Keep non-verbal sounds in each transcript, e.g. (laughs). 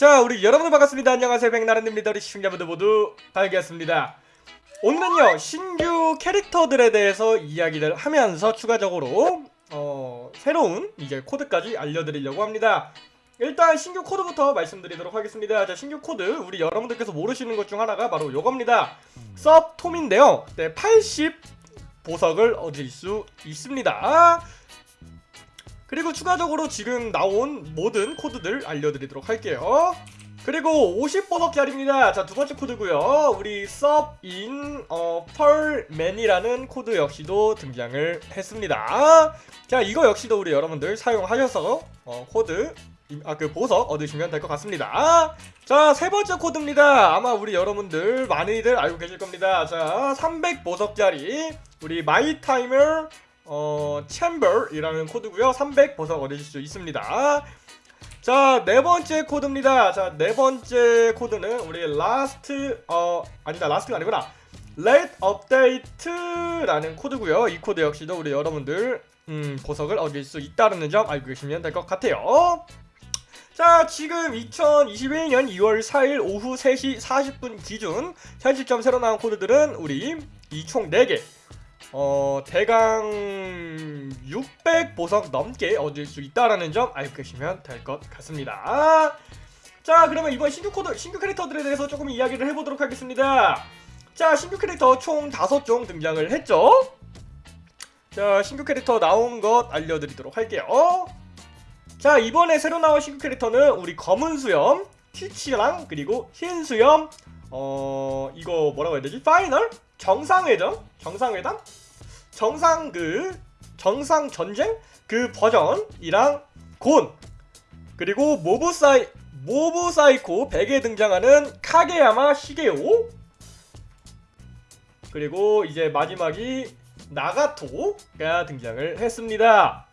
자 우리 여러분들 반갑습니다. 안녕하세요. 백나른입니다. 우리 시청자분들 모두 반갑습니다. 오늘은요 신규 캐릭터들에 대해서 이야기를 하면서 추가적으로 어 새로운 이제 코드까지 알려드리려고 합니다. 일단 신규 코드부터 말씀드리도록 하겠습니다. 자 신규 코드 우리 여러분들께서 모르시는 것 중 하나가 바로 요겁니다. subtom인데요. 네, 80 보석을 얻을 수 있습니다 그리고 추가적으로 지금 나온 모든 코드들 알려드리도록 할게요. 그리고 50보석짜리입니다. 자 두번째 코드고요. 우리 섭인 어, 펄맨이라는 코드 역시도 등장을 했습니다. 자 이거 역시도 우리 여러분들 사용하셔서 어, 코드 아 그 보석 얻으시면 될 것 같습니다. 자 세번째 코드입니다. 아마 우리 여러분들 많이들 알고 계실 겁니다. 자 300보석짜리 우리 my time 어, chamber이라는 코드고요. 300 보석 얻으실 수 있습니다. 자 네 번째 코드입니다. 자 네 번째 코드는 우리 last 어 아니다 last가 아니구나. late update라는 코드고요. 이 코드 역시도 우리 여러분들 음, 보석을 얻을 수 있다는 점 알고 계시면 될 것 같아요. 자 지금 2021년 2월 4일 오후 3시 40분 기준 현 시점 새로 나온 코드들은 우리 이 총 4개 어 대강 600 보석 넘게 얻을 수 있다라는 점 알고 계시면 될 것 같습니다. 자 그러면 이번 신규 코드 신규 캐릭터들에 대해서 조금 이야기를 해보도록 하겠습니다. 자 신규 캐릭터 총 5종 등장을 했죠. 자 신규 캐릭터 나온 것 알려드리도록 할게요. 자 이번에 새로 나온 신규 캐릭터는 우리 검은 수염 티치랑 그리고 흰 수염 어 이거 뭐라고 해야 되지? final? 정상회담? 정상회담? 정상 그 정상 전쟁 그 버전이랑 곤 그리고 모브 사이 모브 사이코 100에 등장하는 카게야마 시게오 그리고 이제 마지막이 나가토가 등장을 했습니다.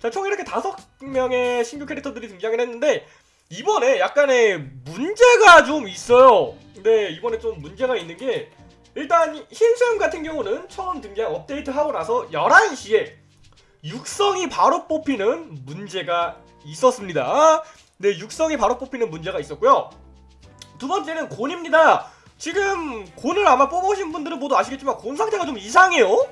자, 총 이렇게 다섯 명의 신규 캐릭터들이 등장을 했는데 이번에 약간의 문제가 좀 있어요. 근데 이번에 좀 문제가 있는 게 일단 흰수염 같은 경우는 처음 등장 업데이트하고 나서 11시에 육성이 바로 뽑히는 문제가 있었습니다. 네, 육성이 바로 뽑히는 문제가 있었고요. 두 번째는 곤입니다. 지금 곤을 아마 뽑으신 분들은 모두 아시겠지만 곤 상태가 좀 이상해요.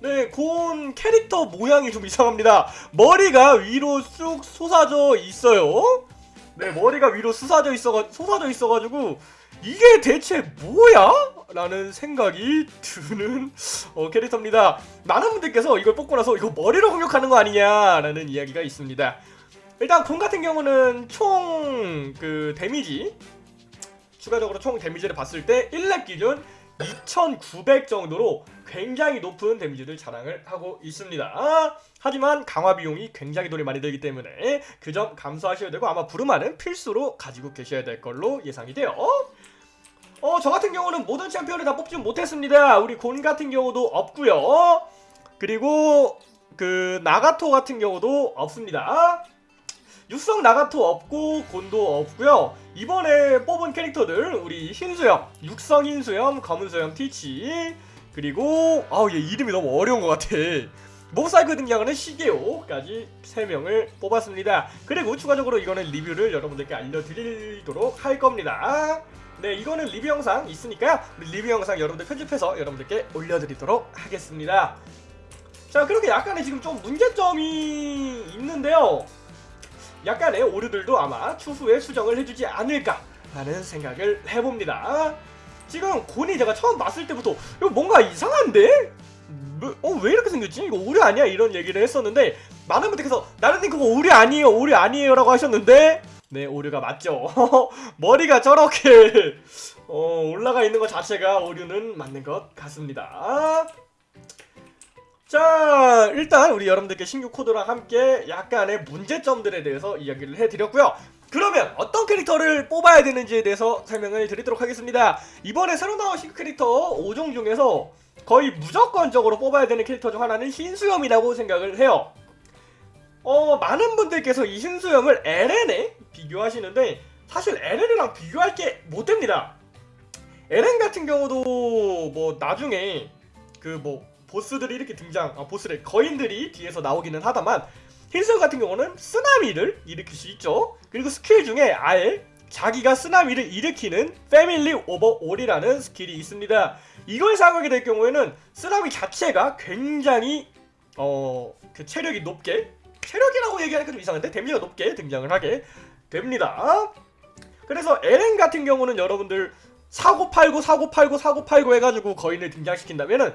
네, 곤 캐릭터 모양이 좀 이상합니다. 머리가 위로 쑥 솟아져 있어요. 네, 머리가 위로 솟아져 있어 솟아져 있어가지고 이게 대체 뭐야? 라는 생각이 드는 어, 캐릭터입니다. 많은 분들께서 이걸 뽑고 나서 이거 머리로 공격하는 거 아니냐 라는 이야기가 있습니다. 일단 곰 같은 경우는 총 그 데미지 추가적으로 총 데미지를 봤을 때 1렙 기준 2900 정도로 굉장히 높은 데미지를 자랑을 하고 있습니다. 하지만 강화 비용이 굉장히 돈이 많이 들기 때문에 그 점 감수하셔야 되고 아마 부르마는 필수로 가지고 계셔야 될 걸로 예상이 돼요. 어, 저 같은 경우는 모든 챔피언을 다 뽑지 못했습니다. 우리 곤 같은 경우도 없고요. 그리고 그 나가토 같은 경우도 없습니다. 육성 나가토 없고 곤도 없고요. 이번에 뽑은 캐릭터들 우리 흰수염, 육성 흰수염, 검은수염 티치 그리고 아우 얘 이름이 너무 어려운 것 같아. 모사이크 등장하는 시게오까지 3명을 뽑았습니다. 그리고 추가적으로 이거는 리뷰를 여러분들께 알려드리도록 할 겁니다. 네 이거는 리뷰 영상 있으니까요 리뷰 영상 여러분들 편집해서 여러분들께 올려드리도록 하겠습니다 자 그렇게 약간의 지금 좀 문제점이 있는데요 약간의 오류들도 아마 추후에 수정을 해주지 않을까 라는 생각을 해봅니다 지금 곤이 제가 처음 봤을 때부터 이거 뭔가 이상한데? 뭐, 어, 왜 이렇게 생겼지? 이거 오류 아니야? 이런 얘기를 했었는데 많은 분들께서 나른님 그거 오류 아니에요 오류 아니에요 라고 하셨는데 네 오류가 맞죠 (laughs) 머리가 저렇게 어, 올라가 있는 것 자체가 오류는 맞는 것 같습니다 자 일단 우리 여러분들께 신규 코드랑 함께 약간의 문제점들에 대해서 이야기를 해드렸고요. 그러면 어떤 캐릭터를 뽑아야 되는지에 대해서 설명을 드리도록 하겠습니다. 이번에 새로 나온 신규 캐릭터 5종 중에서 거의 무조건적으로 뽑아야 되는 캐릭터 중 하나는 흰수염이라고 생각을 해요. 어 많은 분들께서 이 흰수염을 LN에 비교하시는데 사실 LN이랑 비교할 게 못됩니다. LN 같은 경우도 뭐 나중에 그뭐 보스들이 이렇게 등장 아 보스를 거인들이 뒤에서 나오기는 하다만 흰수염 같은 경우는 쓰나미를 일으킬 수 있죠. 그리고 스킬 중에 아예 자기가 쓰나미를 일으키는 Family Over All이라는 스킬이 있습니다. 이걸 사용하게 될 경우에는 쓰나미 자체가 굉장히 어 그 체력이 높게 체력이라고 얘기하니까 좀 이상한데 데미지가 높게 등장을 하게 됩니다. 그래서 에렌 같은 경우는 여러분들 사고 팔고 사고 팔고 사고 팔고 해가지고 거인을 등장시킨다면은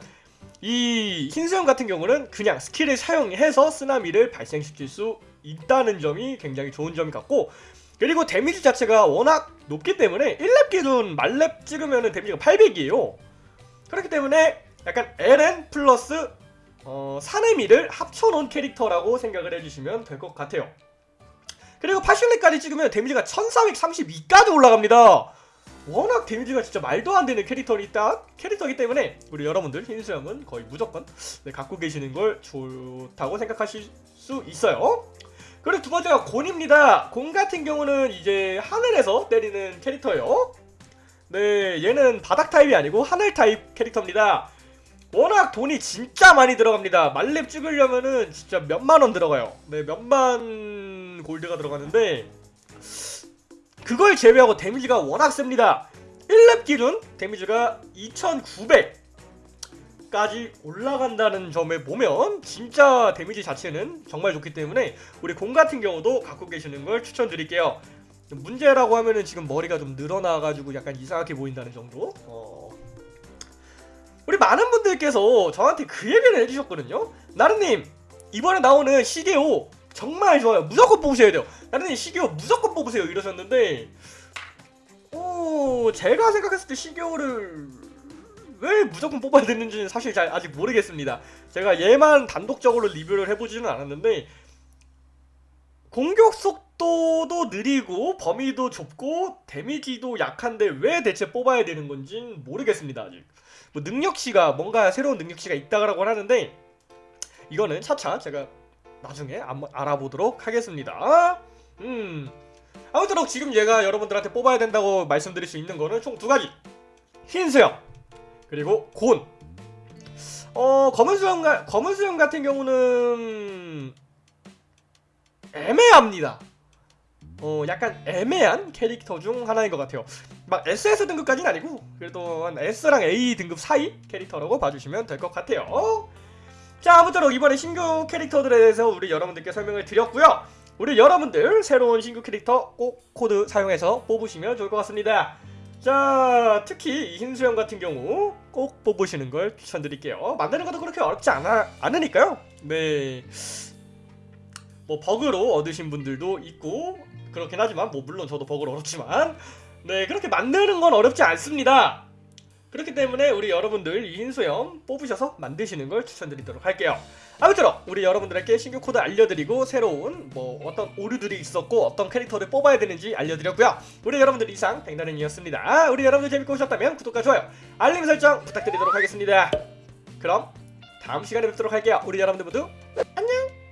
이 흰수염 같은 경우는 그냥 스킬을 사용해서 쓰나미를 발생시킬 수 있다는 점이 굉장히 좋은 점 같고 그리고 데미지 자체가 워낙 높기 때문에 1렙 기준 말렙 찍으면 데미지가 800이에요. 그렇기 때문에 약간 에렌 플러스 어, 사네미를 합쳐놓은 캐릭터라고 생각을 해주시면 될 것 같아요. 그리고 80렙까지 찍으면 데미지가 1432까지 올라갑니다 워낙 데미지가 진짜 말도 안 되는 캐릭터이다 캐릭터이기 때문에 우리 여러분들 흰수염은 거의 무조건 네, 갖고 계시는 걸 좋다고 생각하실 수 있어요. 그리고 두 번째가 곤입니다. 곤 같은 경우는 이제 하늘에서 때리는 캐릭터예요. 네, 얘는 바닥 타입이 아니고 하늘 타입 캐릭터입니다. 워낙 돈이 진짜 많이 들어갑니다. 말렙 찍으려면은 진짜 몇만 원 들어가요. 네, 몇만 골드가 들어가는데 그걸 제외하고 데미지가 워낙 셉니다. 1렙 기준 데미지가 2900까지 올라간다는 점에 보면 진짜 데미지 자체는 정말 좋기 때문에 우리 공 같은 경우도 갖고 계시는 걸 추천드릴게요. 문제라고 하면은 지금 머리가 좀 늘어나가지고 약간 이상하게 보인다는 정도. 어... 우리 많은 분들께서 저한테 그 얘기를 해주셨거든요. 나르님 이번에 나오는 시계오 정말 좋아요. 무조건 뽑으셔야 돼요. 나르님 시계오 무조건 뽑으세요 이러셨는데 어 제가 생각했을 때 시계오를 왜 무조건 뽑아야 되는지는 사실 잘 아직 모르겠습니다. 제가 얘만 단독적으로 리뷰를 해보지는 않았는데 공격 속도도 느리고 범위도 좁고 데미지도 약한데 왜 대체 뽑아야 되는 건진 모르겠습니다 아직. 뭐 능력치가 뭔가 새로운 능력치가 있다고 하는데 이거는 차차 제가 나중에 한번 알아보도록 하겠습니다. 음. 아무쪼록 지금 얘가 여러분들한테 뽑아야 된다고 말씀드릴 수 있는 거는 총 두 가지. 흰 수염 그리고 곤. 어 검은 수염 가, 검은 수염 같은 경우는 애매합니다. 어 약간 애매한 캐릭터 중 하나인 것 같아요. 막 SS 등급까지는 아니고 그래도 한 S랑 A 등급 사이 캐릭터라고 봐주시면 될 것 같아요. 자 아무쪼록 이번에 신규 캐릭터들에 대해서 우리 여러분들께 설명을 드렸고요. 우리 여러분들 새로운 신규 캐릭터 꼭 코드 사용해서 뽑으시면 좋을 것 같습니다. 자 특히 이 흰수염 같은 경우 꼭 뽑으시는 걸 추천드릴게요. 만드는 것도 그렇게 어렵지 않아, 않으니까요. 네. 뭐 버그로 얻으신 분들도 있고 그렇긴 하지만 뭐 물론 저도 버그로 얻었지만 네 그렇게 만드는 건 어렵지 않습니다. 그렇기 때문에 우리 여러분들 이 흰수염 뽑으셔서 만드시는 걸 추천드리도록 할게요. 아무쪼록 우리 여러분들에게 신규 코드 알려드리고 새로운 뭐 어떤 오류들이 있었고 어떤 캐릭터를 뽑아야 되는지 알려드렸고요. 우리 여러분들 이상 백나른이었습니다. 우리 여러분들 재밌게 보셨다면 구독과 좋아요, 알림 설정 부탁드리도록 하겠습니다. 그럼 다음 시간에 뵙도록 할게요. 우리 여러분들 모두 안녕!